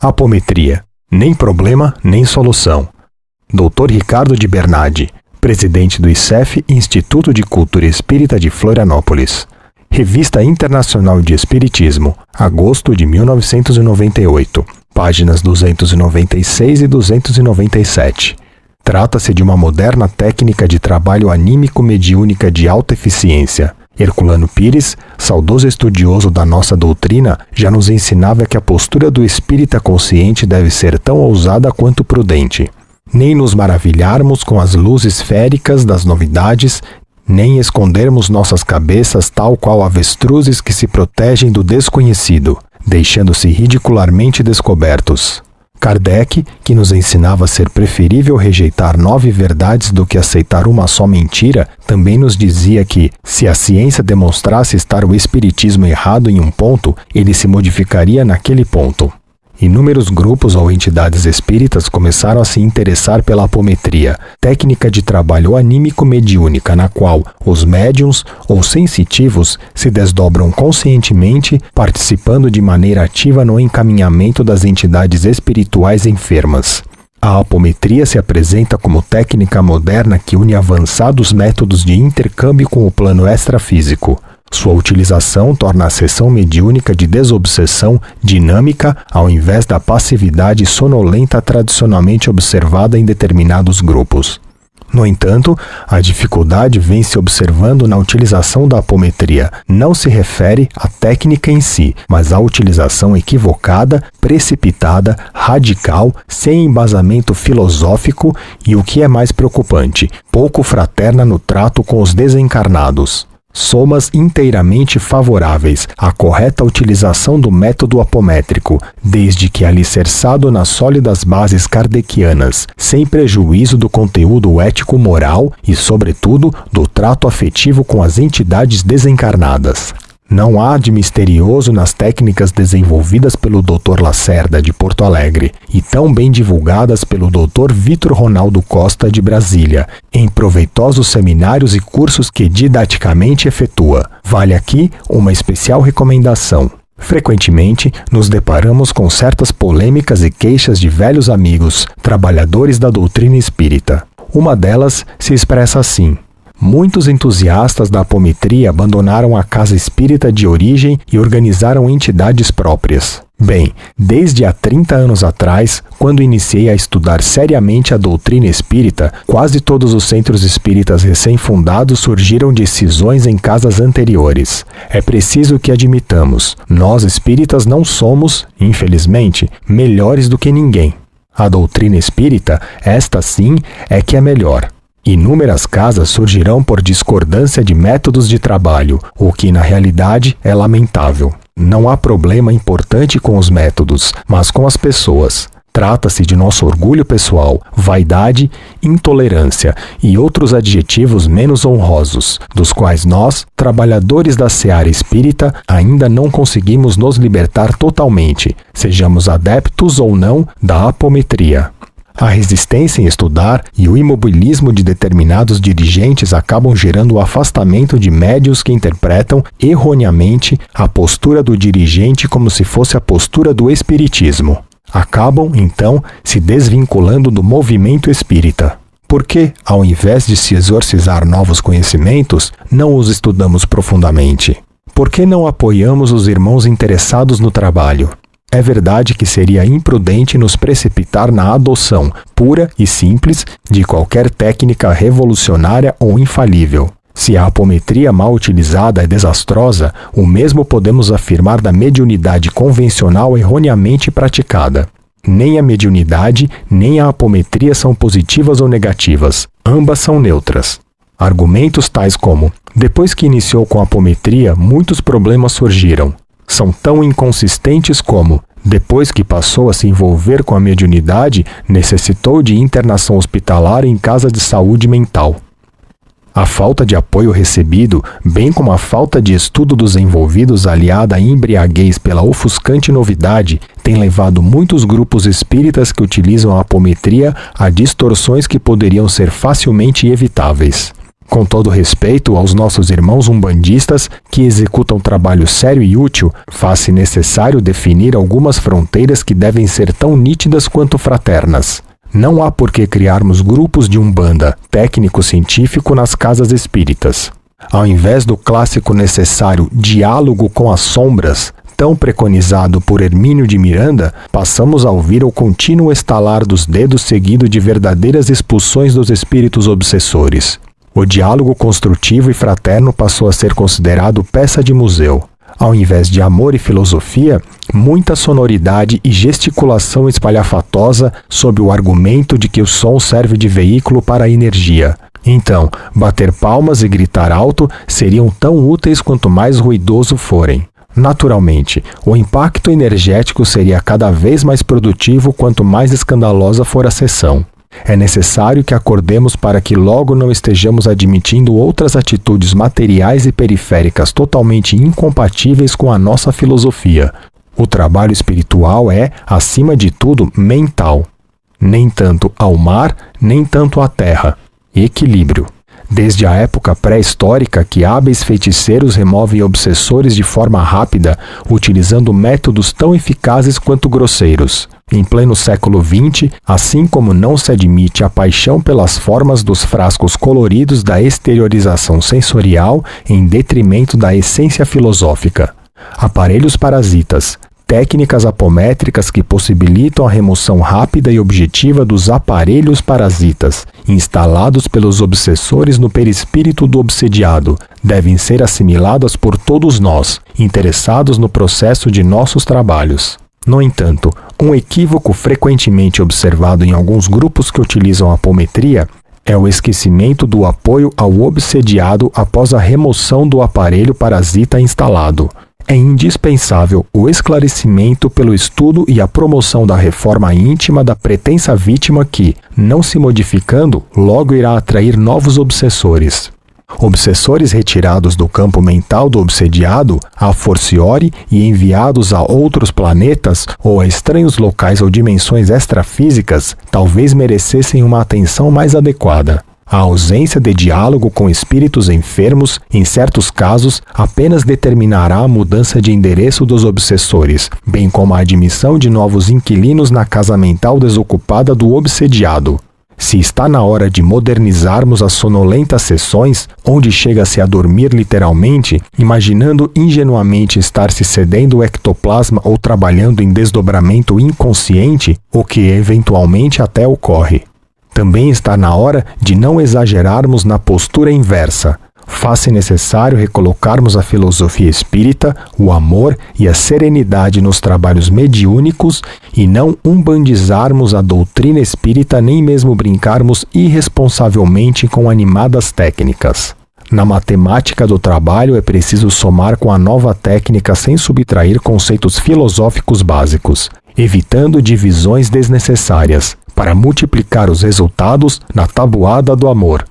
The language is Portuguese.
Apometria. Nem problema, nem solução. Dr. Ricardo de Bernardi, presidente do ICEF, Instituto de Cultura Espírita de Florianópolis. Revista Internacional de Espiritismo, agosto de 1998, páginas 296 e 297. Trata-se de uma moderna técnica de trabalho anímico mediúnica de alta eficiência. Herculano Pires, saudoso estudioso da nossa doutrina, já nos ensinava que a postura do espírita consciente deve ser tão ousada quanto prudente. Nem nos maravilharmos com as luzes féricas das novidades, nem escondermos nossas cabeças tal qual avestruzes que se protegem do desconhecido, deixando-se ridicularmente descobertos. Kardec, que nos ensinava ser preferível rejeitar nove verdades do que aceitar uma só mentira, também nos dizia que, se a ciência demonstrasse estar o espiritismo errado em um ponto, ele se modificaria naquele ponto. Inúmeros grupos ou entidades espíritas começaram a se interessar pela apometria, técnica de trabalho anímico mediúnica na qual os médiums ou sensitivos se desdobram conscientemente, participando de maneira ativa no encaminhamento das entidades espirituais enfermas. A apometria se apresenta como técnica moderna que une avançados métodos de intercâmbio com o plano extrafísico. Sua utilização torna a sessão mediúnica de desobsessão dinâmica ao invés da passividade sonolenta tradicionalmente observada em determinados grupos. No entanto, a dificuldade vem se observando na utilização da apometria. Não se refere à técnica em si, mas à utilização equivocada, precipitada, radical, sem embasamento filosófico e, o que é mais preocupante, pouco fraterna no trato com os desencarnados somas inteiramente favoráveis à correta utilização do método apométrico, desde que alicerçado nas sólidas bases kardecianas, sem prejuízo do conteúdo ético-moral e, sobretudo, do trato afetivo com as entidades desencarnadas. Não há de misterioso nas técnicas desenvolvidas pelo Dr. Lacerda de Porto Alegre e tão bem divulgadas pelo Dr. Vitor Ronaldo Costa de Brasília, em proveitosos seminários e cursos que didaticamente efetua. Vale aqui uma especial recomendação. Frequentemente, nos deparamos com certas polêmicas e queixas de velhos amigos, trabalhadores da doutrina espírita. Uma delas se expressa assim: Muitos entusiastas da apometria abandonaram a casa espírita de origem e organizaram entidades próprias. Bem, desde há 30 anos atrás, quando iniciei a estudar seriamente a doutrina espírita, quase todos os centros espíritas recém-fundados surgiram de cisões em casas anteriores. É preciso que admitamos, nós espíritas não somos, infelizmente, melhores do que ninguém. A doutrina espírita, esta sim, é que é melhor. Inúmeras casas surgirão por discordância de métodos de trabalho, o que na realidade é lamentável. Não há problema importante com os métodos, mas com as pessoas. Trata-se de nosso orgulho pessoal, vaidade, intolerância e outros adjetivos menos honrosos, dos quais nós, trabalhadores da seara espírita, ainda não conseguimos nos libertar totalmente, sejamos adeptos ou não da apometria. A resistência em estudar e o imobilismo de determinados dirigentes acabam gerando o afastamento de médios que interpretam erroneamente a postura do dirigente como se fosse a postura do espiritismo. Acabam, então, se desvinculando do movimento espírita. Porque, ao invés de se exorcizar novos conhecimentos, não os estudamos profundamente? Por que não apoiamos os irmãos interessados no trabalho? É verdade que seria imprudente nos precipitar na adoção pura e simples de qualquer técnica revolucionária ou infalível. Se a apometria mal utilizada é desastrosa, o mesmo podemos afirmar da mediunidade convencional erroneamente praticada. Nem a mediunidade nem a apometria são positivas ou negativas, ambas são neutras. Argumentos tais como: depois que iniciou com a apometria, muitos problemas surgiram são tão inconsistentes como, depois que passou a se envolver com a mediunidade, necessitou de internação hospitalar em casa de saúde mental. A falta de apoio recebido, bem como a falta de estudo dos envolvidos aliada à embriaguez pela ofuscante novidade, tem levado muitos grupos espíritas que utilizam a apometria a distorções que poderiam ser facilmente evitáveis. Com todo respeito aos nossos irmãos umbandistas que executam trabalho sério e útil, faz-se necessário definir algumas fronteiras que devem ser tão nítidas quanto fraternas. Não há por que criarmos grupos de umbanda técnico-científico nas casas espíritas. Ao invés do clássico necessário diálogo com as sombras, tão preconizado por Hermínio de Miranda, passamos a ouvir o contínuo estalar dos dedos seguido de verdadeiras expulsões dos espíritos obsessores. O diálogo construtivo e fraterno passou a ser considerado peça de museu. Ao invés de amor e filosofia, muita sonoridade e gesticulação espalhafatosa sob o argumento de que o som serve de veículo para a energia. Então, bater palmas e gritar alto seriam tão úteis quanto mais ruidoso forem. Naturalmente, o impacto energético seria cada vez mais produtivo quanto mais escandalosa for a sessão. É necessário que acordemos para que logo não estejamos admitindo outras atitudes materiais e periféricas totalmente incompatíveis com a nossa filosofia. O trabalho espiritual é, acima de tudo, mental. Nem tanto ao mar, nem tanto à terra. Equilíbrio. Desde a época pré-histórica que hábeis feiticeiros removem obsessores de forma rápida, utilizando métodos tão eficazes quanto grosseiros. Em pleno século XX, assim como não se admite a paixão pelas formas dos frascos coloridos da exteriorização sensorial em detrimento da essência filosófica. Aparelhos parasitas, técnicas apométricas que possibilitam a remoção rápida e objetiva dos aparelhos parasitas, instalados pelos obsessores no perispírito do obsediado, devem ser assimiladas por todos nós, interessados no processo de nossos trabalhos. No entanto, um equívoco frequentemente observado em alguns grupos que utilizam apometria é o esquecimento do apoio ao obsediado após a remoção do aparelho parasita instalado é indispensável o esclarecimento pelo estudo e a promoção da reforma íntima da pretensa vítima que, não se modificando, logo irá atrair novos obsessores. Obsessores retirados do campo mental do obsediado, a forciore e enviados a outros planetas ou a estranhos locais ou dimensões extrafísicas, talvez merecessem uma atenção mais adequada. A ausência de diálogo com espíritos enfermos, em certos casos, apenas determinará a mudança de endereço dos obsessores, bem como a admissão de novos inquilinos na casa mental desocupada do obsediado. Se está na hora de modernizarmos as sonolentas sessões, onde chega-se a dormir literalmente, imaginando ingenuamente estar se cedendo o ectoplasma ou trabalhando em desdobramento inconsciente, o que eventualmente até ocorre. Também está na hora de não exagerarmos na postura inversa. Faz-se necessário recolocarmos a filosofia espírita, o amor e a serenidade nos trabalhos mediúnicos e não umbandizarmos a doutrina espírita nem mesmo brincarmos irresponsavelmente com animadas técnicas. Na matemática do trabalho é preciso somar com a nova técnica sem subtrair conceitos filosóficos básicos, evitando divisões desnecessárias, para multiplicar os resultados na tabuada do amor.